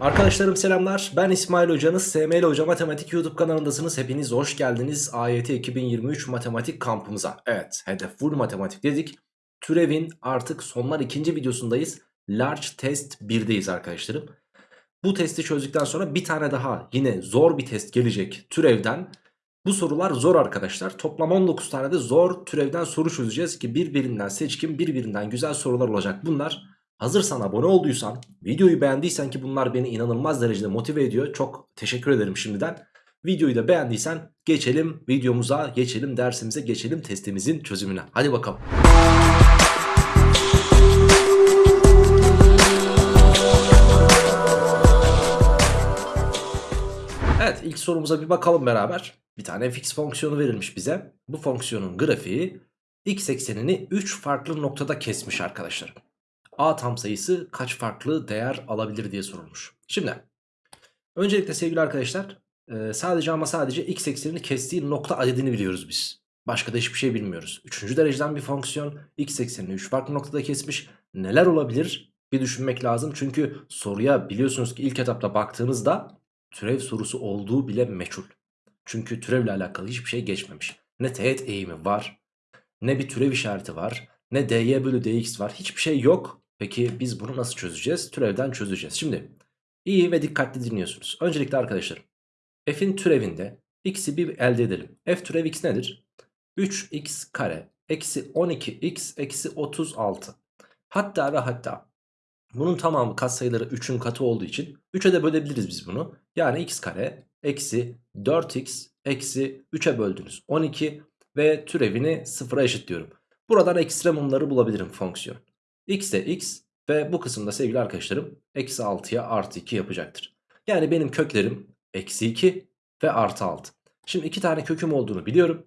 Arkadaşlarım selamlar. Ben İsmail Hocanız. SML Hoca Matematik YouTube kanalındasınız. Hepiniz hoş geldiniz. AYT 2023 matematik kampımıza. Evet, hedef full matematik dedik. Türevin artık sonlar ikinci videosundayız. Large test 1'deyiz arkadaşlarım. Bu testi çözdükten sonra bir tane daha yine zor bir test gelecek türevden. Bu sorular zor arkadaşlar. Toplam 19 tane de zor türevden soru çözeceğiz ki birbirinden seçkin, birbirinden güzel sorular olacak bunlar. Hazırsan abone olduysan, videoyu beğendiysen ki bunlar beni inanılmaz derecede motive ediyor. Çok teşekkür ederim şimdiden. Videoyu da beğendiysen geçelim videomuza, geçelim dersimize, geçelim testimizin çözümüne. Hadi bakalım. Evet ilk sorumuza bir bakalım beraber. Bir tane fx fonksiyonu verilmiş bize. Bu fonksiyonun grafiği x eksenini 3 farklı noktada kesmiş arkadaşlar. A tam sayısı kaç farklı değer alabilir diye sorulmuş. Şimdi öncelikle sevgili arkadaşlar e, sadece ama sadece x eksenini kestiği nokta adedini biliyoruz biz. Başka da hiçbir şey bilmiyoruz. Üçüncü dereceden bir fonksiyon x eksenini 3 farklı noktada kesmiş. Neler olabilir? Bir düşünmek lazım. Çünkü soruya biliyorsunuz ki ilk etapta baktığınızda türev sorusu olduğu bile meçhul. Çünkü türevle alakalı hiçbir şey geçmemiş. Ne teğet eğimi var, ne bir türev işareti var, ne dy bölü dx var. Hiçbir şey yok. Peki biz bunu nasıl çözeceğiz? Türevden çözeceğiz. Şimdi iyi ve dikkatli dinliyorsunuz. Öncelikle arkadaşlar f'in türevinde x'i bir elde edelim. f türev x nedir? 3x kare eksi 12x eksi 36. Hatta ve hatta bunun tamamı katsayıları 3'ün katı olduğu için 3'e de bölebiliriz biz bunu. Yani x kare eksi 4x eksi 3'e böldünüz 12 ve türevini sıfıra eşitliyorum. Buradan ekstremumları bulabilirim fonksiyon. X de x ve bu kısımda sevgili arkadaşlarım eksi 6'ya artı 2 yapacaktır. Yani benim köklerim eksi 2 ve artı 6. Şimdi iki tane köküm olduğunu biliyorum.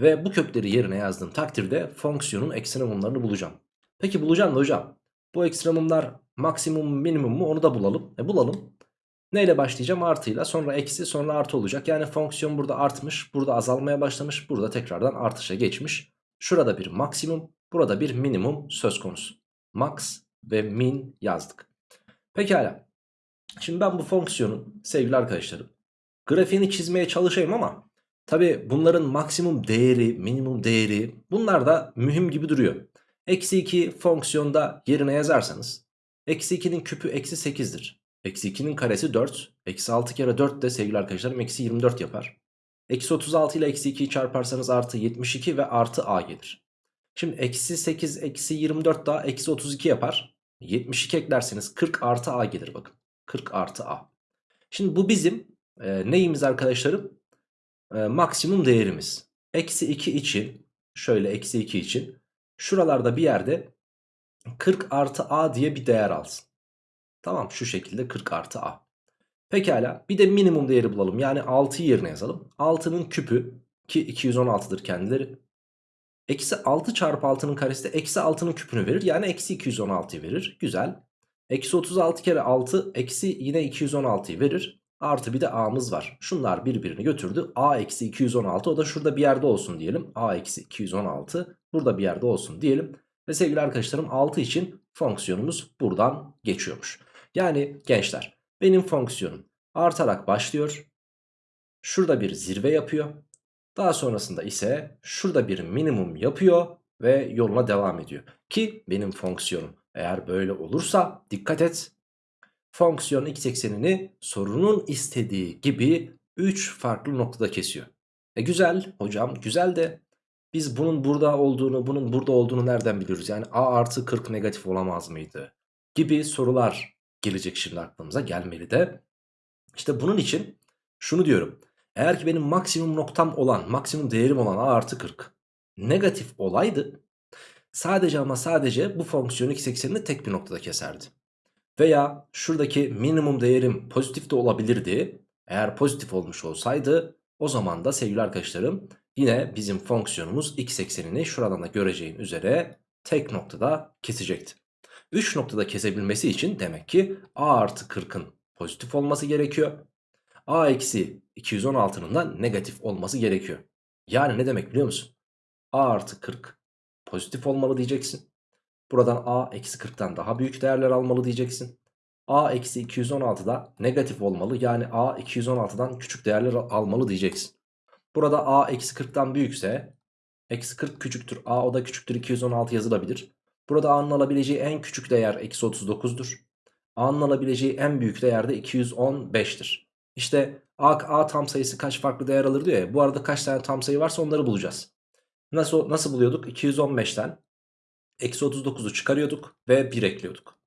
Ve bu kökleri yerine yazdığım takdirde fonksiyonun ekstremumlarını bulacağım. Peki bulacağım da hocam bu ekstremumlar maksimum minimum mu onu da bulalım. E bulalım. Neyle başlayacağım? Artıyla sonra eksi sonra artı olacak. Yani fonksiyon burada artmış burada azalmaya başlamış burada tekrardan artışa geçmiş. Şurada bir maksimum burada bir minimum söz konusu. Max ve min yazdık. Pekala. Şimdi ben bu fonksiyonun sevgili arkadaşlarım grafiğini çizmeye çalışayım ama tabi bunların maksimum değeri minimum değeri bunlar da mühim gibi duruyor. Eksi 2 fonksiyonda yerine yazarsanız eksi 2'nin küpü eksi 8'dir. Eksi 2'nin karesi 4. Eksi 6 kere 4 de sevgili arkadaşlarım eksi 24 yapar. Eksi 36 ile eksi 2'yi çarparsanız artı 72 ve artı a gelir. Şimdi eksi 8 eksi 24 daha eksi 32 yapar. 72 eklerseniz 40 artı a gelir bakın. 40 artı a. Şimdi bu bizim e, neyimiz arkadaşlarım? E, maksimum değerimiz. Eksi 2 için şöyle eksi 2 için şuralarda bir yerde 40 artı a diye bir değer alsın. Tamam şu şekilde 40 artı a. Pekala bir de minimum değeri bulalım. Yani 6'yı yerine yazalım. 6'nın küpü ki 216'dır kendileri. Eksi 6 çarpı 6'nın karesi de eksi 6'nın küpünü verir. Yani eksi 216'yı verir. Güzel. Eksi 36 kere 6 eksi yine 216'yı verir. Artı bir de a'mız var. Şunlar birbirini götürdü. a eksi 216 o da şurada bir yerde olsun diyelim. a eksi 216 burada bir yerde olsun diyelim. Ve sevgili arkadaşlarım 6 için fonksiyonumuz buradan geçiyormuş. Yani gençler benim fonksiyonum artarak başlıyor. Şurada bir zirve yapıyor. Daha sonrasında ise şurada bir minimum yapıyor ve yoluna devam ediyor. Ki benim fonksiyonum eğer böyle olursa dikkat et. Fonksiyon x eksenini sorunun istediği gibi 3 farklı noktada kesiyor. E güzel hocam güzel de biz bunun burada olduğunu bunun burada olduğunu nereden biliyoruz? Yani a artı 40 negatif olamaz mıydı? Gibi sorular gelecek şimdi aklımıza gelmeli de. İşte bunun için şunu diyorum. Eğer ki benim maksimum noktam olan, maksimum değerim olan a artı 40 negatif olaydı sadece ama sadece bu fonksiyon x eksenini tek bir noktada keserdi. Veya şuradaki minimum değerim pozitif de olabilirdi. Eğer pozitif olmuş olsaydı o zaman da sevgili arkadaşlarım yine bizim fonksiyonumuz x eksenini şuradan da göreceğin üzere tek noktada kesecekti. 3 noktada kesebilmesi için demek ki a artı 40'ın pozitif olması gerekiyor. A eksi 216'nın da negatif olması gerekiyor. Yani ne demek biliyor musun? a artı 40 pozitif olmalı diyeceksin. Buradan a eksi 40'tan daha büyük değerler almalı diyeceksin. a eksi 216'da negatif olmalı. Yani a 216'dan küçük değerler almalı diyeceksin. Burada a eksi 40'tan büyükse eksi 40 küçüktür a o da küçüktür 216 yazılabilir. Burada a'nın alabileceği en küçük değer eksi 39'dur. a'nın alabileceği en büyük değer de 215'tir. İşte a, a tam sayısı kaç farklı değer alır diyor ya. Bu arada kaç tane tam sayı varsa onları bulacağız. Nasıl, nasıl buluyorduk? 215'ten eksi 39'u çıkarıyorduk ve 1 ekliyorduk.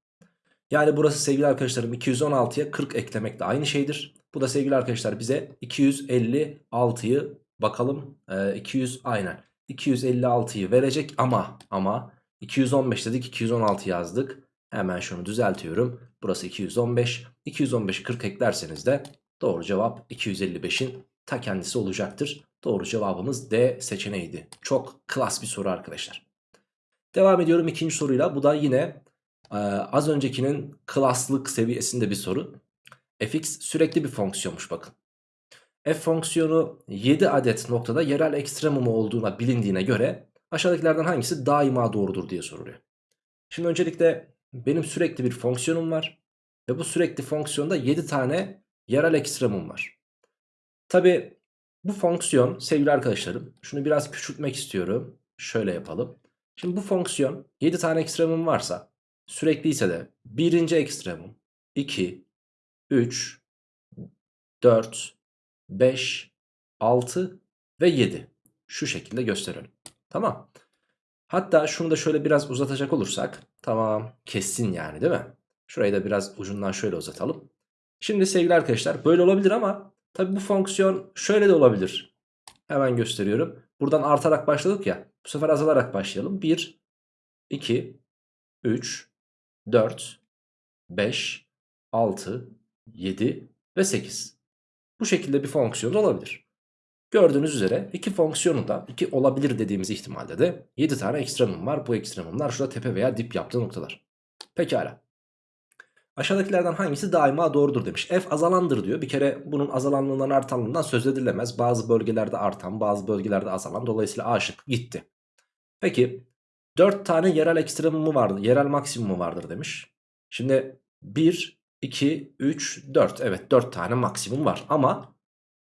Yani burası sevgili arkadaşlarım 216'ya 40 eklemek de aynı şeydir. Bu da sevgili arkadaşlar bize 256'yı bakalım e, 200 aynen 256'yı verecek ama ama 215 dedik 216 yazdık. Hemen şunu düzeltiyorum. Burası 215. 215'i 40 eklerseniz de doğru cevap 255'in ta kendisi olacaktır. Doğru cevabımız D seçeneğiydi. Çok klas bir soru arkadaşlar. Devam ediyorum ikinci soruyla. Bu da yine e, az öncekinin klaslık seviyesinde bir soru. fx sürekli bir fonksiyonmuş bakın. f fonksiyonu 7 adet noktada yerel ekstremumu olduğuna bilindiğine göre aşağıdakilerden hangisi daima doğrudur diye soruluyor. Şimdi öncelikle benim sürekli bir fonksiyonum var. Ve bu sürekli fonksiyonda 7 tane yerel ekstremum var. Tabi bu fonksiyon sevgili arkadaşlarım şunu biraz küçültmek istiyorum. Şöyle yapalım. Şimdi bu fonksiyon 7 tane ekstremum varsa sürekli ise de birinci ekstremum 2, 3, 4, 5, 6 ve 7 şu şekilde gösterelim. Tamam. Hatta şunu da şöyle biraz uzatacak olursak tamam kessin yani değil mi? Şurayı da biraz ucundan şöyle uzatalım. Şimdi sevgili arkadaşlar böyle olabilir ama tabi bu fonksiyon şöyle de olabilir. Hemen gösteriyorum. Buradan artarak başladık ya. Bu sefer azalarak başlayalım. 1, 2, 3, 4, 5, 6, 7 ve 8. Bu şekilde bir fonksiyon olabilir. Gördüğünüz üzere iki fonksiyonu da iki olabilir dediğimiz ihtimalde de 7 tane ekstremum var. Bu ekstremumlar şurada tepe veya dip yaptığı noktalar. Pekala. Aşağıdakilerden hangisi daima doğrudur demiş. F azalandır diyor. Bir kere bunun azalanlığından artanlığından söz edilemez. Bazı bölgelerde artan bazı bölgelerde azalan. Dolayısıyla A şıkkı gitti. Peki 4 tane yerel ekstremumu vardır. Yerel maksimumu vardır demiş. Şimdi 1, 2, 3, 4. Evet 4 tane maksimum var. Ama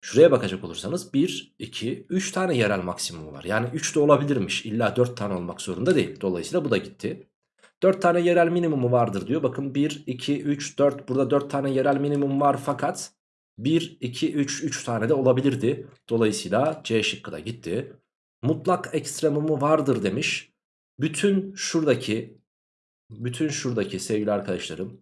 şuraya bakacak olursanız 1, 2, 3 tane yerel maksimumu var. Yani 3 de olabilirmiş. İlla 4 tane olmak zorunda değil. Dolayısıyla bu da gitti. 4 tane yerel minimumu vardır diyor. Bakın 1, 2, 3, 4 burada 4 tane yerel minimum var fakat 1, 2, 3, 3 tane de olabilirdi. Dolayısıyla C şıkkı da gitti. Mutlak ekstremumu vardır demiş. Bütün şuradaki bütün şuradaki sevgili arkadaşlarım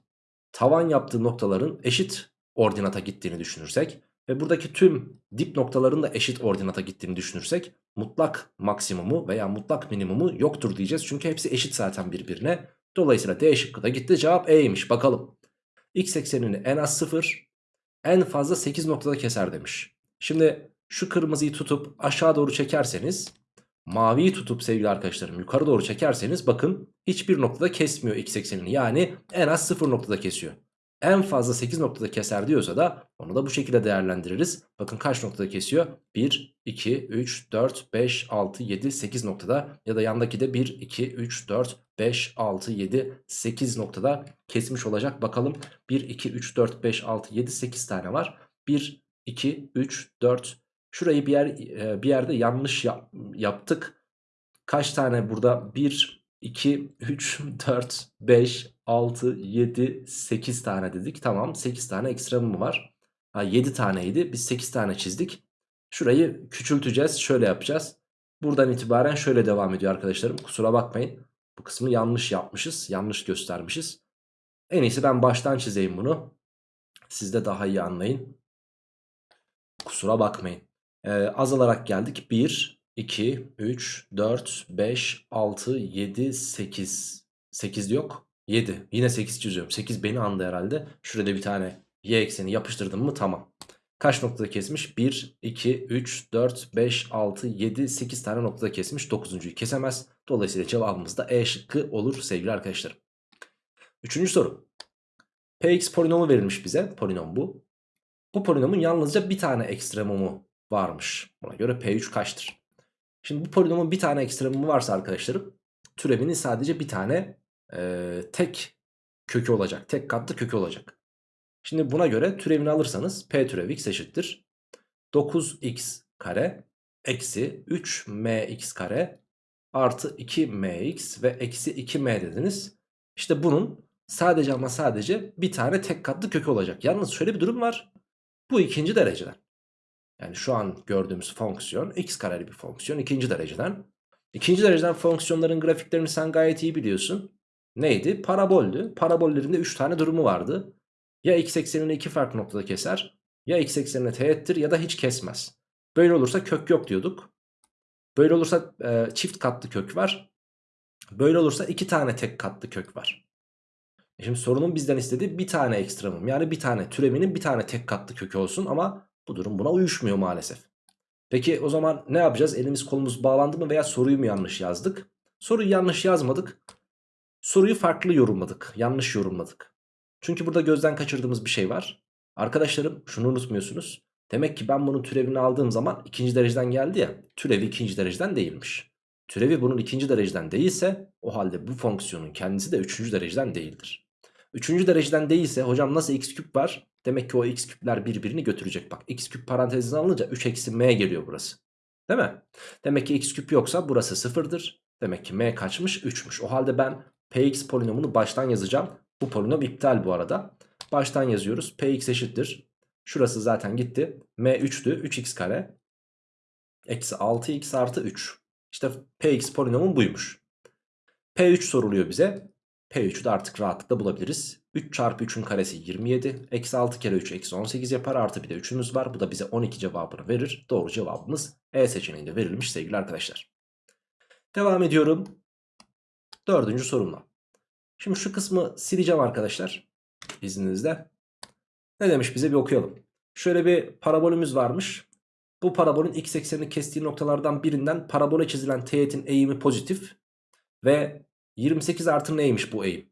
tavan yaptığı noktaların eşit ordinata gittiğini düşünürsek ve buradaki tüm dip noktaların da eşit ordinata gittiğini düşünürsek mutlak maksimumu veya mutlak minimumu yoktur diyeceğiz. Çünkü hepsi eşit zaten birbirine. Dolayısıyla D şıkkı da gitti. Cevap E'ymiş. Bakalım. X eksenini en az 0 en fazla 8 noktada keser demiş. Şimdi şu kırmızıyı tutup aşağı doğru çekerseniz maviyi tutup sevgili arkadaşlarım yukarı doğru çekerseniz bakın hiçbir noktada kesmiyor x eksenini. Yani en az 0 noktada kesiyor en fazla 8 noktada keser diyorsa da onu da bu şekilde değerlendiririz. Bakın kaç noktada kesiyor? 1, 2, 3, 4, 5, 6, 7, 8 noktada ya da yandaki de 1, 2, 3, 4, 5, 6, 7, 8 noktada kesmiş olacak. Bakalım 1, 2, 3, 4, 5, 6, 7, 8 tane var. 1, 2, 3, 4 şurayı bir, yer, bir yerde yanlış yap, yaptık. Kaç tane burada? 1, 2, 3, 4, 5, 6, 7, 8 tane dedik. Tamam 8 tane ekstremum var. Ha, 7 taneydi. Biz 8 tane çizdik. Şurayı küçülteceğiz. Şöyle yapacağız. Buradan itibaren şöyle devam ediyor arkadaşlarım. Kusura bakmayın. Bu kısmı yanlış yapmışız. Yanlış göstermişiz. En iyisi ben baştan çizeyim bunu. Siz de daha iyi anlayın. Kusura bakmayın. Ee, azalarak geldik. 1, 2, 3, 4, 5, 6, 7, 8. 8 yok. 7. Yine 8 çiziyorum. 8 beni andı herhalde. Şurada bir tane y ekseni yapıştırdım mı tamam. Kaç noktada kesmiş? 1, 2, 3, 4, 5, 6, 7, 8 tane noktada kesmiş. 9.yu kesemez. Dolayısıyla cevabımız da E şıkkı olur sevgili arkadaşlarım. Üçüncü soru. Px polinomu verilmiş bize. Polinom bu. Bu polinomun yalnızca bir tane ekstremumu varmış. Buna göre P3 kaçtır? Şimdi bu polinomun bir tane ekstremumu varsa arkadaşlarım türevinin sadece bir tane e, tek kökü olacak. Tek katlı kökü olacak. Şimdi buna göre türevini alırsanız p türev x eşittir. 9x kare eksi 3mx kare artı 2mx ve eksi 2m dediniz. İşte bunun sadece ama sadece bir tane tek katlı kökü olacak. Yalnız şöyle bir durum var. Bu ikinci dereceden. Yani şu an gördüğümüz fonksiyon x kareli bir fonksiyon ikinci dereceden. İkinci dereceden fonksiyonların grafiklerini sen gayet iyi biliyorsun. Neydi? Paraboldü. Parabollerinde 3 tane durumu vardı. Ya x eksenini iki farklı noktada keser ya x eksenine teğettir ya da hiç kesmez. Böyle olursa kök yok diyorduk. Böyle olursa e, çift katlı kök var. Böyle olursa iki tane tek katlı kök var. E şimdi sorunun bizden istediği bir tane ekstremum. Yani bir tane türevinin bir tane tek katlı kökü olsun ama bu durum buna uyuşmuyor maalesef. Peki o zaman ne yapacağız? Elimiz kolumuz bağlandı mı veya soruyu mu yanlış yazdık? Soruyu yanlış yazmadık. Soruyu farklı yorumladık. Yanlış yorumladık. Çünkü burada gözden kaçırdığımız bir şey var. Arkadaşlarım şunu unutmuyorsunuz. Demek ki ben bunun türevini aldığım zaman ikinci dereceden geldi ya. Türevi ikinci dereceden değilmiş. Türevi bunun ikinci dereceden değilse o halde bu fonksiyonun kendisi de üçüncü dereceden değildir. Üçüncü dereceden değilse hocam nasıl x küp var? Demek ki o x küpler birbirini götürecek. Bak x küp parantezine alınca 3 eksi m geliyor burası. Değil mi? Demek ki x küp yoksa burası sıfırdır. Demek ki m kaçmış? 3'müş. O halde ben px polinomunu baştan yazacağım. Bu polinom iptal bu arada. Baştan yazıyoruz. px eşittir. Şurası zaten gitti. m 3'tü. 3x kare. Eksi 6x artı 3. İşte px polinomun buymuş. P3 soruluyor bize. P3'ü de artık rahatlıkla bulabiliriz. 3 çarpı 3'ün karesi 27. Eksi 6 kere 3 eksi 18 yapar. Artı bir de 3'ümüz var. Bu da bize 12 cevabını verir. Doğru cevabımız E seçeneğinde verilmiş sevgili arkadaşlar. Devam ediyorum. Dördüncü sorumla. Şimdi şu kısmı sileceğim arkadaşlar. İzninizle. Ne demiş bize bir okuyalım. Şöyle bir parabolümüz varmış. Bu parabolün x eksenini kestiği noktalardan birinden parabole çizilen teğetin eğimi pozitif. Ve 28 artı neymiş bu eğim?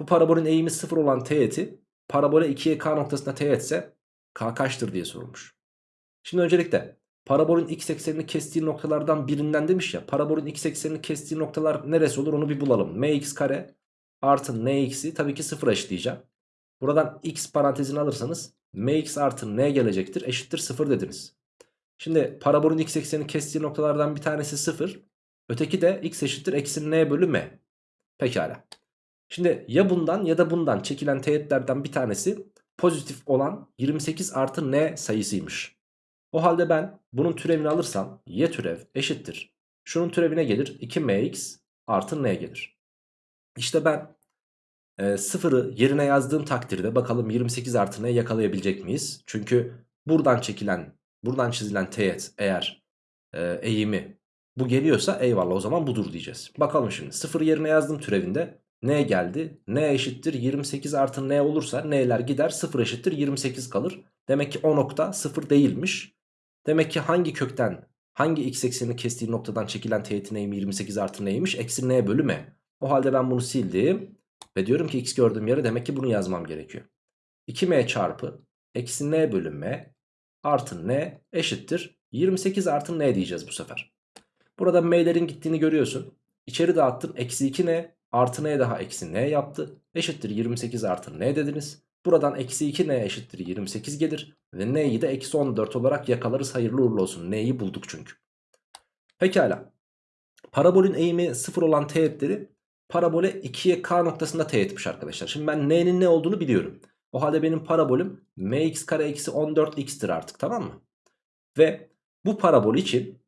Bu parabolün eğimi 0 olan teğeti parabole 2'ye k noktasına teğetse k kaçtır diye sorulmuş. Şimdi öncelikle parabolün x eksenini kestiği noktalardan birinden demiş ya. Parabolün x eksenini kestiği noktalar neresi olur onu bir bulalım. mx kare artı nx'i tabii ki 0 eşitleyeceğim. Buradan x parantezini alırsanız mx artı n gelecektir eşittir 0 dediniz. Şimdi parabolün x eksenini kestiği noktalardan bir tanesi 0. Öteki de x eşittir eksi n bölü m. Pekala. Şimdi ya bundan ya da bundan çekilen teğetlerden bir tanesi pozitif olan 28 artı n sayısıymış. O halde ben bunun türevini alırsam y türev eşittir. Şunun türevine gelir 2mx artı n gelir. İşte ben e, sıfırı yerine yazdığım takdirde bakalım 28 artı n yakalayabilecek miyiz? Çünkü buradan çekilen buradan çizilen teğet eğer e, eğimi bu geliyorsa eyvallah o zaman budur diyeceğiz. Bakalım şimdi 0 yerine yazdım türevinde. N geldi. N eşittir 28 artı N olursa N'ler gider 0 eşittir 28 kalır. Demek ki o nokta 0 değilmiş. Demek ki hangi kökten hangi x eksenini kestiği noktadan çekilen teğetin eğimi 28 artı N'ymiş? Eksi N bölü M. O halde ben bunu sildim. Ve diyorum ki x gördüğüm yere demek ki bunu yazmam gerekiyor. 2M çarpı eksi N bölü M artı N eşittir 28 artı N diyeceğiz bu sefer. Burada m'lerin gittiğini görüyorsun. İçeri dağıttın. Eksi 2 n artı n daha eksi n yaptı. Eşittir 28 artı n dediniz. Buradan eksi 2 n eşittir 28 gelir. Ve n'yi de eksi 14 olarak yakalarız. Hayırlı uğurlu olsun. N'yi bulduk çünkü. Pekala. Parabolün eğimi 0 olan teğetleri parabole 2'ye k noktasında teğetmiş arkadaşlar. Şimdi ben n'nin ne olduğunu biliyorum. O halde benim parabolüm mx kare eksi 14x'tir artık tamam mı? Ve bu parabol için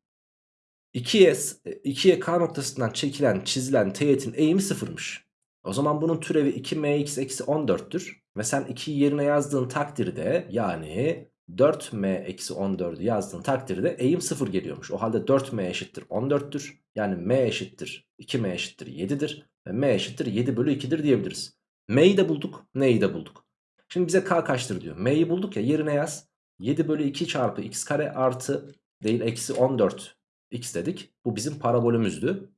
2'ye 2'ye k noktasından çekilen çizilen teğetin eğimi sıfırmış. O zaman bunun türevi 2mx eksi 14'tür. Ve sen 2'yi yerine yazdığın takdirde yani 4m eksi 14'ü yazdığın takdirde eğim 0 geliyormuş. O halde 4m eşittir 14'tür. Yani m eşittir 2m eşittir 7'dir. Ve m eşittir 7 bölü 2'dir diyebiliriz. m'yi de bulduk n'yi de bulduk. Şimdi bize k kaçtır diyor. m'yi bulduk ya yerine yaz. 7 bölü 2 çarpı x kare artı değil eksi 14 x dedik. Bu bizim parabolümüzdü.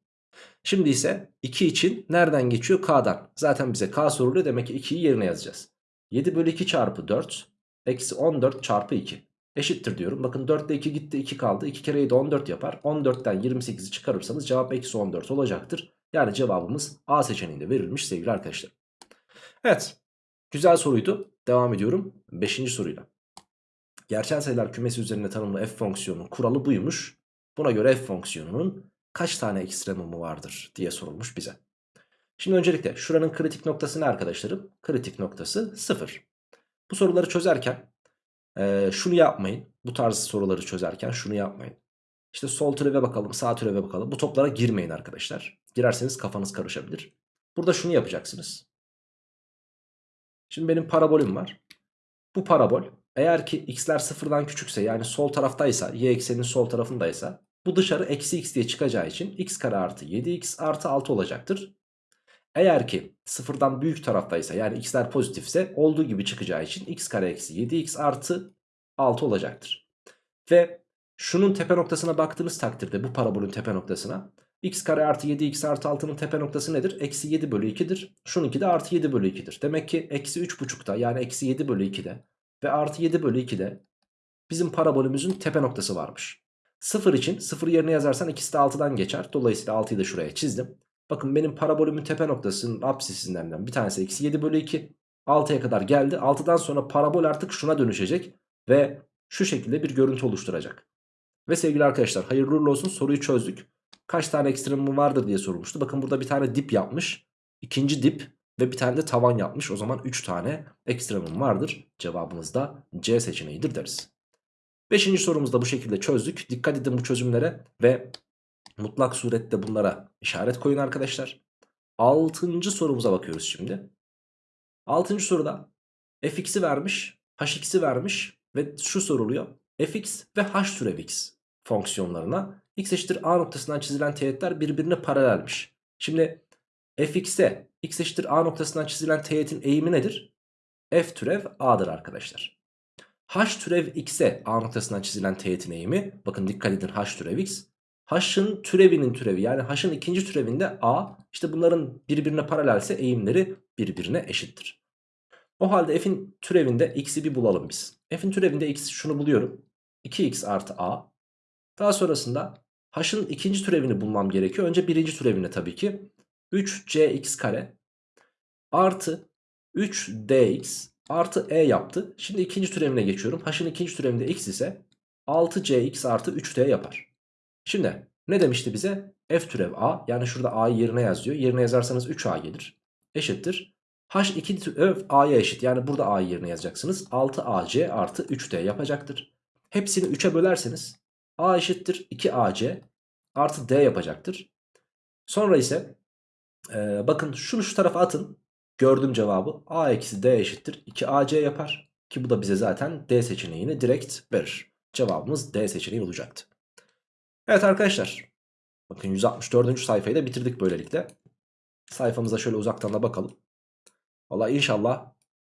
Şimdi ise 2 için nereden geçiyor? K'dan. Zaten bize K soruluyor demek ki 2'yi yerine yazacağız. 7 bölü 2 çarpı 4 eksi 14 çarpı 2 eşittir diyorum. Bakın 4 ile 2 gitti 2 kaldı. 2 kere 7 14 yapar. 14'ten 28'i çıkarırsanız cevap eksi 14 olacaktır. Yani cevabımız A seçeneğinde verilmiş sevgili arkadaşlar. Evet. Güzel soruydu. Devam ediyorum. Beşinci soruyla. Gerçel sayılar kümesi üzerinde tanımlı f fonksiyonunun kuralı buymuş. Buna göre f fonksiyonunun kaç tane ekstremumu vardır diye sorulmuş bize. Şimdi öncelikle şuranın kritik noktası ne arkadaşlarım? Kritik noktası 0. Bu soruları çözerken e, şunu yapmayın. Bu tarz soruları çözerken şunu yapmayın. İşte sol türeve bakalım sağ türeve bakalım. Bu toplara girmeyin arkadaşlar. Girerseniz kafanız karışabilir. Burada şunu yapacaksınız. Şimdi benim parabolüm var. Bu parabol eğer ki x'ler sıfırdan küçükse yani sol taraftaysa y ekseninin sol tarafındaysa bu dışarı eksi x diye çıkacağı için x kare artı 7x artı 6 olacaktır. Eğer ki sıfırdan büyük taraftaysa yani x'ler pozitifse olduğu gibi çıkacağı için x kare eksi 7x artı 6 olacaktır. Ve şunun tepe noktasına baktığınız takdirde bu parabolün tepe noktasına x kare artı 7x artı 6'nın tepe noktası nedir? Eksi 7 bölü 2'dir. Şununki de artı 7 bölü 2'dir. Demek ki eksi 3,5'da yani eksi 7 bölü 2'de ve artı 7 bölü 2'de bizim parabolümüzün tepe noktası varmış. 0 için 0 yerine yazarsan ikisi de 6'dan geçer. Dolayısıyla 6'yı da şuraya çizdim. Bakın benim parabolümün tepe noktasının absisinden bir tanesi eksi 7 bölü 2. 6'ya kadar geldi. 6'dan sonra parabol artık şuna dönüşecek. Ve şu şekilde bir görüntü oluşturacak. Ve sevgili arkadaşlar hayırlı uğurlu olsun soruyu çözdük. Kaç tane ekstremum vardır diye sorulmuştu. Bakın burada bir tane dip yapmış. ikinci dip ve bir tane de tavan yapmış. O zaman 3 tane ekstremum vardır. Cevabımız da C seçeneğidir deriz. Beşinci sorumuzu da bu şekilde çözdük. Dikkat edin bu çözümlere ve mutlak surette bunlara işaret koyun arkadaşlar. Altıncı sorumuza bakıyoruz şimdi. Altıncı soruda fx'i vermiş, hx'i vermiş ve şu soruluyor. fx ve h türev x fonksiyonlarına x eşittir a noktasından çizilen teğetler birbirine paralelmiş. Şimdi fx'e x eşittir a noktasından çizilen teğetin eğimi nedir? f türev a'dır arkadaşlar. H türev x'e a noktasından çizilen teğetin eğimi bakın dikkat edin h türev x. h'ın türevinin türevi yani h'ın ikinci türevinde a işte bunların birbirine paralelse eğimleri birbirine eşittir. O halde f'in türevinde x'i bir bulalım biz. f'in türevinde x şunu buluyorum. 2x artı a. Daha sonrasında h'ın ikinci türevini bulmam gerekiyor. Önce birinci türevini tabii ki. 3cx kare artı 3dx artı e yaptı. Şimdi ikinci türevine geçiyorum. H'ın ikinci türevinde x ise 6cx artı 3d yapar. Şimdi ne demişti bize? f türev a yani şurada a'yı yerine yazıyor. Yerine yazarsanız 3a gelir. Eşittir. h2 türev a'ya eşit. Yani burada a'yı yerine yazacaksınız. 6ac artı 3d yapacaktır. Hepsini 3'e bölerseniz a eşittir 2ac artı d yapacaktır. Sonra ise ee, bakın şunu şu tarafa atın. Gördüğüm cevabı a eksi d eşittir 2ac yapar. Ki bu da bize zaten d seçeneğini direkt verir. Cevabımız d seçeneği olacaktı. Evet arkadaşlar. Bakın 164. sayfayı da bitirdik böylelikle. Sayfamıza şöyle uzaktan da bakalım. Valla inşallah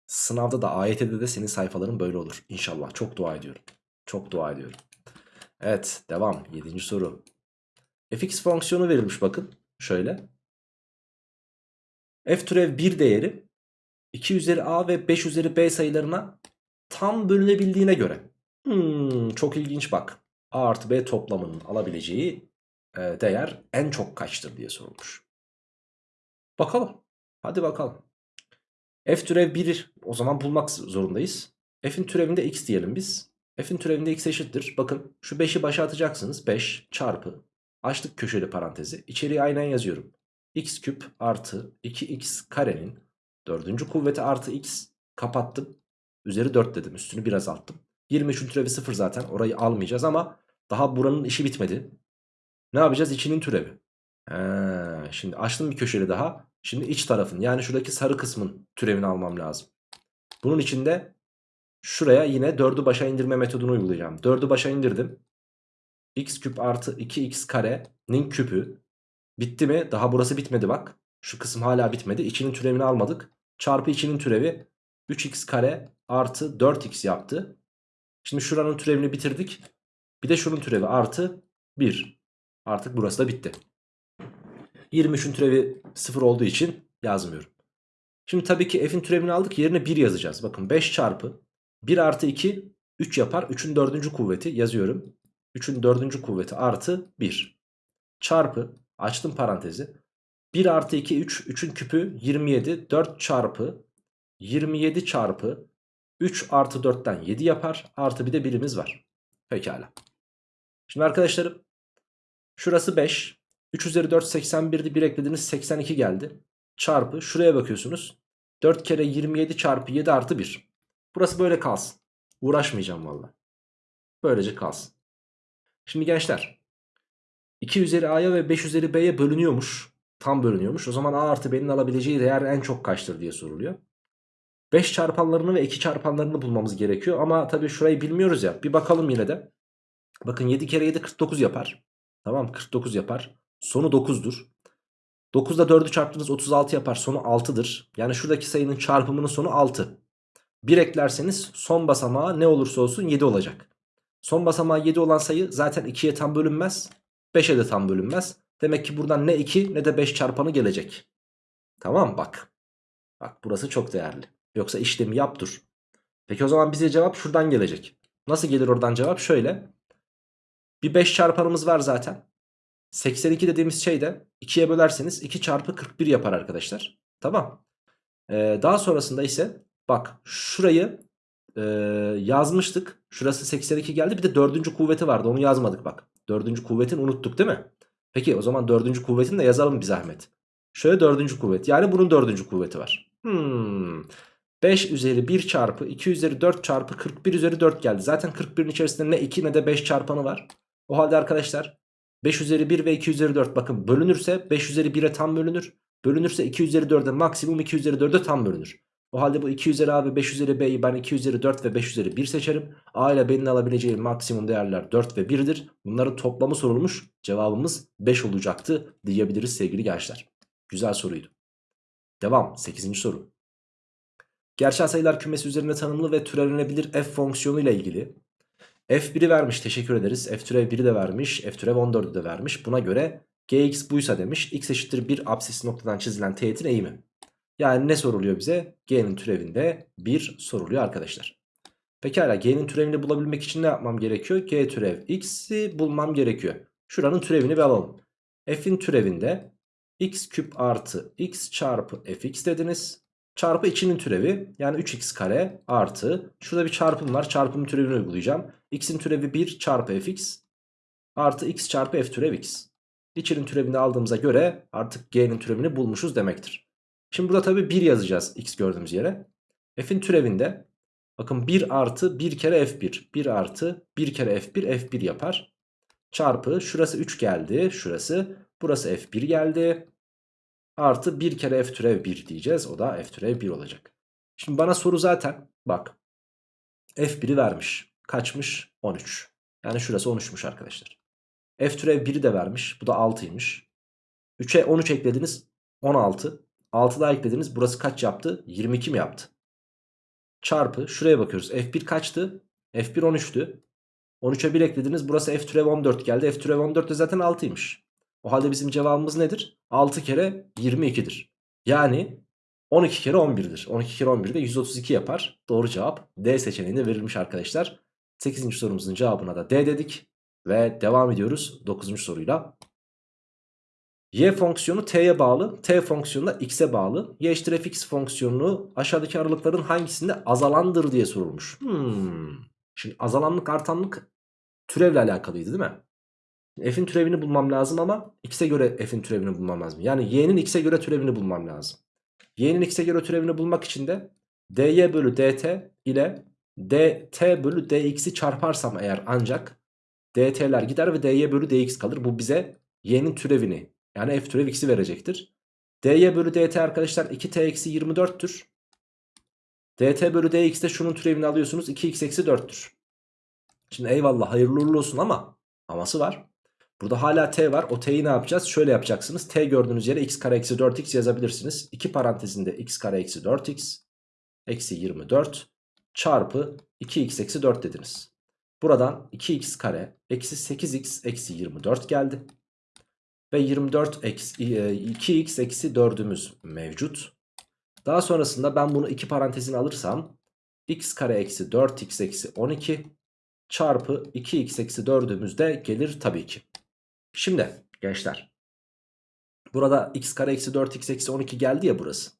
sınavda da AYT'de de senin sayfaların böyle olur. İnşallah. Çok dua ediyorum. Çok dua ediyorum. Evet devam. 7. soru. fx fonksiyonu verilmiş bakın. Şöyle. F türev 1 değeri 2 üzeri a ve 5 üzeri b sayılarına tam bölünebildiğine göre. Hmm, çok ilginç bak. a artı b toplamının alabileceği e, değer en çok kaçtır diye sorulmuş. Bakalım. Hadi bakalım. f türev 1 o zaman bulmak zorundayız. f'in türevinde x diyelim biz. f'in türevinde x eşittir. Bakın şu 5'i başa atacaksınız. 5 çarpı. Açtık köşeli parantezi. İçeriye aynen yazıyorum x küp artı 2x karenin dördüncü kuvveti artı x kapattım. Üzeri 4 dedim üstünü biraz alttım. 23'ün türevi 0 zaten orayı almayacağız ama daha buranın işi bitmedi. Ne yapacağız? İçinin türevi. He, şimdi açtım bir köşeli daha. Şimdi iç tarafın yani şuradaki sarı kısmın türevini almam lazım. Bunun içinde şuraya yine 4'ü başa indirme metodunu uygulayacağım. 4'ü başa indirdim. x küp artı 2x karenin küpü Bitti mi? Daha burası bitmedi bak. Şu kısım hala bitmedi. İçinin türevini almadık. Çarpı içinin türevi 3x kare artı 4x yaptı. Şimdi şuranın türevini bitirdik. Bir de şunun türevi artı 1. Artık burası da bitti. 23'ün türevi 0 olduğu için yazmıyorum. Şimdi tabii ki f'in türevini aldık yerine 1 yazacağız. Bakın 5 çarpı 1 artı 2 3 yapar. 3'ün 4. kuvveti yazıyorum. 3'ün 4. kuvveti artı 1. Çarpı Açtım parantezi. 1 artı 2 3. 3'ün küpü 27. 4 çarpı 27 çarpı 3 artı 4'ten 7 yapar. Artı bir de birimiz var. Pekala. Şimdi arkadaşlarım şurası 5. 3 üzeri 4 81'di. 1 eklediniz 82 geldi. Çarpı şuraya bakıyorsunuz. 4 kere 27 çarpı 7 artı 1. Burası böyle kalsın. Uğraşmayacağım valla. Böylece kalsın. Şimdi gençler 2 üzeri a'ya ve 5 üzeri b'ye bölünüyormuş. Tam bölünüyormuş. O zaman a artı b'nin alabileceği değer en çok kaçtır diye soruluyor. 5 çarpanlarını ve 2 çarpanlarını bulmamız gerekiyor. Ama tabii şurayı bilmiyoruz ya. Bir bakalım yine de. Bakın 7 kere 7 49 yapar. Tamam 49 yapar. Sonu 9'dur. 9'da 4'ü çarptınız 36 yapar. Sonu 6'dır. Yani şuradaki sayının çarpımının sonu 6. 1 eklerseniz son basamağı ne olursa olsun 7 olacak. Son basamağı 7 olan sayı zaten 2'ye tam bölünmez. 5'e de tam bölünmez. Demek ki buradan ne 2 ne de 5 çarpanı gelecek. Tamam bak. Bak burası çok değerli. Yoksa işlemi yap dur. Peki o zaman bize cevap şuradan gelecek. Nasıl gelir oradan cevap? Şöyle. Bir 5 çarpanımız var zaten. 82 dediğimiz şey de 2'ye bölerseniz 2 çarpı 41 yapar arkadaşlar. Tamam. Ee, daha sonrasında ise bak şurayı e, yazmıştık. Şurası 82 geldi. Bir de dördüncü kuvveti vardı. Onu yazmadık bak. Dördüncü kuvvetini unuttuk değil mi? Peki o zaman dördüncü kuvvetini de yazalım bir zahmet. Şöyle dördüncü kuvvet. Yani bunun dördüncü kuvveti var. Hmm. 5 üzeri 1 çarpı 2 üzeri 4 çarpı 41 üzeri 4 geldi. Zaten 41'in içerisinde ne 2 ne de 5 çarpanı var. O halde arkadaşlar 5 üzeri 1 ve 2 üzeri 4 bakın bölünürse 5 üzeri 1'e tam bölünür. Bölünürse 2 üzeri 4'e maksimum 2 üzeri 4'e tam bölünür. O halde bu 2 üzeri a ve 5 üzeri b'yi ben 2 üzeri 4 ve 5 üzeri 1 seçerim. A ile b'nin alabileceği maksimum değerler 4 ve 1'dir. Bunların toplamı sorulmuş. Cevabımız 5 olacaktı diyebiliriz sevgili gençler. Güzel soruydu. Devam 8. soru. Gerçel sayılar kümesi üzerine tanımlı ve türevlenebilir f fonksiyonu ile ilgili. f1'i vermiş teşekkür ederiz. f türev 1'i de vermiş. f türev 14'ü de vermiş. Buna göre gx buysa demiş. x eşittir 1 absisi noktadan çizilen teğetin eğimi. Yani ne soruluyor bize? G'nin türevinde 1 soruluyor arkadaşlar. Pekala G'nin türevini bulabilmek için ne yapmam gerekiyor? G türev x'i bulmam gerekiyor. Şuranın türevini bir alalım. F'in türevinde x küp artı x çarpı fx dediniz. Çarpı içinin türevi yani 3x kare artı şurada bir çarpım var çarpım türevini uygulayacağım. x'in türevi 1 çarpı fx artı x çarpı f türev x. İçinin türevini aldığımıza göre artık g'nin türevini bulmuşuz demektir. Şimdi burada tabii 1 yazacağız x gördüğümüz yere. F'in türevinde bakın 1 artı 1 kere f1. 1 artı 1 kere f1 f1 yapar. Çarpı şurası 3 geldi. Şurası burası f1 geldi. Artı 1 kere f türev 1 diyeceğiz. O da f türev 1 olacak. Şimdi bana soru zaten bak. f1'i vermiş. Kaçmış? 13. Yani şurası 13'müş arkadaşlar. f türev 1'i de vermiş. Bu da 6'ymış. 3'e 13 eklediniz. 16. 6 daha eklediniz. Burası kaç yaptı? 22 mi yaptı? Çarpı şuraya bakıyoruz. F1 kaçtı? F1 13'tü. 13'e 1 eklediniz. Burası F türev 14 geldi. F türev 14 de zaten 6'ymış. O halde bizim cevabımız nedir? 6 kere 22'dir. Yani 12 kere 11'dir. 12 kere 11 de 132 yapar. Doğru cevap D seçeneğinde verilmiş arkadaşlar. 8. sorumuzun cevabına da D dedik. Ve devam ediyoruz 9. soruyla. Y fonksiyonu t'ye bağlı, t fonksiyonu da x'e bağlı. Y eşittir fx fonksiyonu aşağıdaki aralıkların hangisinde azalandır diye sorulmuş. Hmm. Şimdi azalanlık artanlık türevle alakalıydı değil mi? F'in türevini bulmam lazım ama x'e göre f'in türevini bulmam lazım. Yani y'nin x'e göre türevini bulmam lazım. Y'nin x'e göre türevini bulmak için de dy bölü dt ile dt bölü dx'i çarparsam eğer ancak dt'ler gider ve dy bölü dx kalır. Bu bize y'nin türevini yani f türev x'i verecektir. dy bölü dt arkadaşlar 2t eksi 24'tür. dt bölü dx de şunun türevini alıyorsunuz 2x eksi 4'tür. Şimdi eyvallah hayırlı uğurlu olsun ama aması var. Burada hala t var. O t'yi ne yapacağız? Şöyle yapacaksınız. t gördüğünüz yere x kare eksi 4x yazabilirsiniz. 2 parantezinde x kare eksi 4x eksi 24 çarpı 2x eksi 4 dediniz. Buradan 2x kare eksi 8x eksi 24 geldi. Ve 24 eksi, 2x eksi 4'ümüz mevcut. Daha sonrasında ben bunu iki parantezine alırsam x kare eksi 4x eksi 12 çarpı 2x eksi 4'ümüz de gelir tabii ki. Şimdi gençler. Burada x kare eksi 4x eksi 12 geldi ya burası.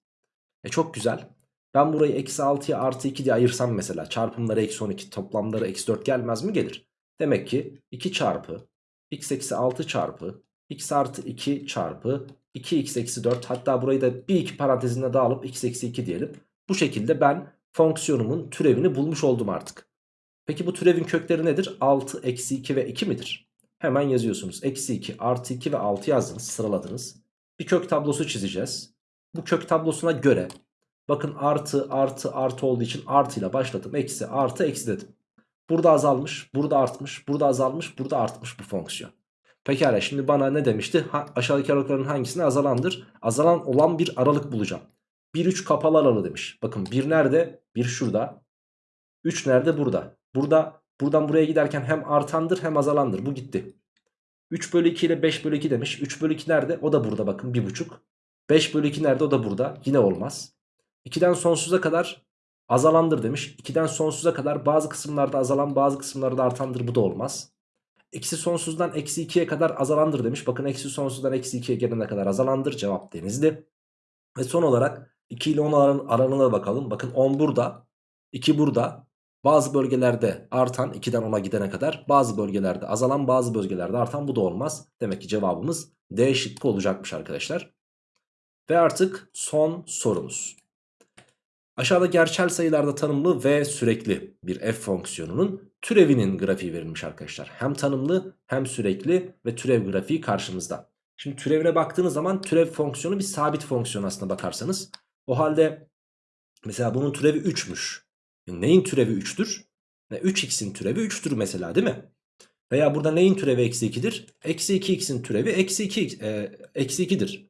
E çok güzel. Ben burayı eksi 6'ya artı 2 diye ayırsam mesela çarpımları eksi 12 toplamları eksi 4 gelmez mi? Gelir. Demek ki 2 çarpı x eksi 6 çarpı x artı 2 çarpı 2x eksi 4 hatta burayı da bir iki parantezinde daha alıp x eksi 2 diyelim. Bu şekilde ben fonksiyonumun türevini bulmuş oldum artık. Peki bu türevin kökleri nedir? 6, eksi 2 ve 2 midir? Hemen yazıyorsunuz. Eksi 2, artı 2 ve 6 yazdınız, sıraladınız. Bir kök tablosu çizeceğiz. Bu kök tablosuna göre bakın artı, artı, artı olduğu için artıyla başladım. Eksi, artı, eksi dedim. Burada azalmış, burada artmış, burada azalmış, burada artmış bu fonksiyon. Pekala şimdi bana ne demişti? Ha, aşağıdaki aralıkların hangisine azalandır? Azalan olan bir aralık bulacağım. 1 3 kapalı aralığı demiş. Bakın 1 nerede? 1 şurada. 3 nerede? Burada. Burada buradan buraya giderken hem artandır hem azalandır. Bu gitti. 3 bölü 2 ile 5 bölü 2 demiş. 3 bölü 2 nerede? O da burada bakın 1,5. 5 bölü 2 nerede? O da burada. Yine olmaz. 2'den sonsuza kadar azalandır demiş. 2'den sonsuza kadar bazı kısımlarda azalan bazı kısımlarda artandır. Bu da olmaz. Eksi sonsuzdan eksi 2'ye kadar azalandır demiş. Bakın eksi sonsuzdan eksi 2'ye gelene kadar azalandır. Cevap denizli. Ve son olarak 2 ile 10 aran, aranına bakalım. Bakın 10 burada. 2 burada. Bazı bölgelerde artan 2'den 10'a gidene kadar. Bazı bölgelerde azalan bazı bölgelerde artan bu da olmaz. Demek ki cevabımız D şıkkı olacakmış arkadaşlar. Ve artık son sorumuz. Aşağıda gerçel sayılarda tanımlı ve sürekli bir f fonksiyonunun türevinin grafiği verilmiş arkadaşlar. Hem tanımlı hem sürekli ve türev grafiği karşımızda. Şimdi türevine baktığınız zaman türev fonksiyonu bir sabit fonksiyon aslında bakarsanız. O halde mesela bunun türevi 3'müş. E neyin türevi 3'tür? 3x'in türevi 3'tür mesela değil mi? Veya burada neyin türevi eksi 2'dir? Eksi 2x'in türevi eksi 2, e, eksi 2'dir.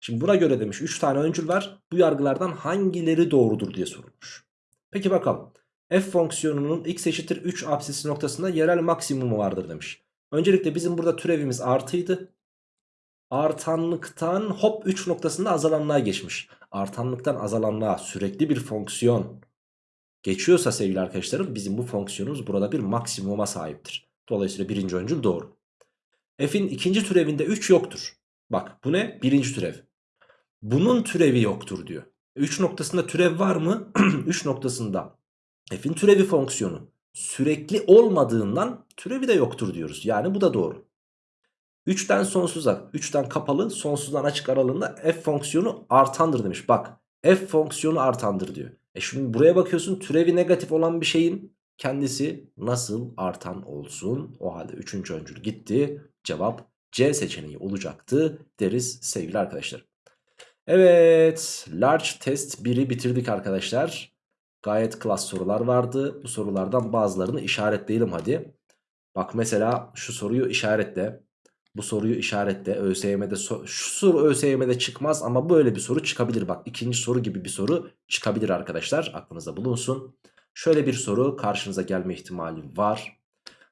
Şimdi buna göre demiş 3 tane öncül var. Bu yargılardan hangileri doğrudur diye sorulmuş. Peki bakalım. F fonksiyonunun x eşittir 3 apsisi noktasında yerel maksimumu vardır demiş. Öncelikle bizim burada türevimiz artıydı. Artanlıktan hop 3 noktasında azalanlığa geçmiş. Artanlıktan azalanlığa sürekli bir fonksiyon geçiyorsa sevgili arkadaşlarım bizim bu fonksiyonumuz burada bir maksimuma sahiptir. Dolayısıyla birinci öncül doğru. F'in ikinci türevinde 3 yoktur. Bak bu ne? Birinci türev. Bunun türevi yoktur diyor. 3 noktasında türev var mı? 3 noktasında f'in türevi fonksiyonu sürekli olmadığından türevi de yoktur diyoruz. Yani bu da doğru. 3'ten sonsuza, 3'ten kapalı, sonsuzdan açık aralığında f fonksiyonu artandır demiş. Bak f fonksiyonu artandır diyor. E şimdi buraya bakıyorsun türevi negatif olan bir şeyin kendisi nasıl artan olsun? O halde 3. öncül gitti. Cevap C seçeneği olacaktı deriz sevgili arkadaşlar. Evet large test 1'i bitirdik arkadaşlar. Gayet klas sorular vardı. Bu sorulardan bazılarını işaretleyelim hadi. Bak mesela şu soruyu işaretle. Bu soruyu işaretle. ÖSYM'de so şu soru ÖSYM'de çıkmaz ama böyle bir soru çıkabilir. Bak ikinci soru gibi bir soru çıkabilir arkadaşlar. Aklınızda bulunsun. Şöyle bir soru karşınıza gelme ihtimali var.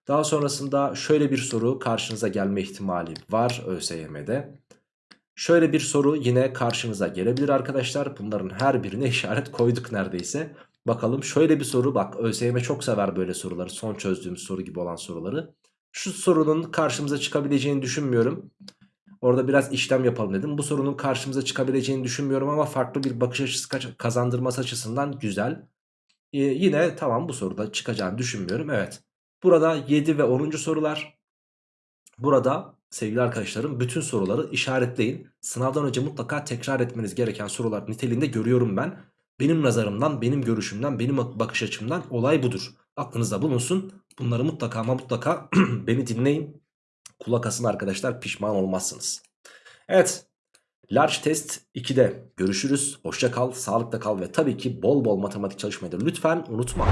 Daha sonrasında şöyle bir soru karşınıza gelme ihtimali var ÖSYM'de. Şöyle bir soru yine karşınıza gelebilir arkadaşlar. Bunların her birine işaret koyduk neredeyse. Bakalım şöyle bir soru bak ÖSYM çok sever böyle soruları. Son çözdüğümüz soru gibi olan soruları. Şu sorunun karşımıza çıkabileceğini düşünmüyorum. Orada biraz işlem yapalım dedim. Bu sorunun karşımıza çıkabileceğini düşünmüyorum ama farklı bir bakış açısı kazandırması açısından güzel. Ee, yine tamam bu soruda çıkacağını düşünmüyorum. Evet. Burada 7 ve 10. sorular. Burada sevgili arkadaşlarım bütün soruları işaretleyin. Sınavdan önce mutlaka tekrar etmeniz gereken sorular niteliğinde görüyorum ben. Benim nazarımdan, benim görüşümden, benim bakış açımdan olay budur. Aklınızda bulunsun. Bunları mutlaka ama mutlaka beni dinleyin. Kulak asın arkadaşlar pişman olmazsınız. Evet. Large Test 2'de görüşürüz. Hoşça kal, sağlıkta kal ve tabii ki bol bol matematik çalışmayı da lütfen unutma.